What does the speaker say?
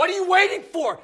What are you waiting for?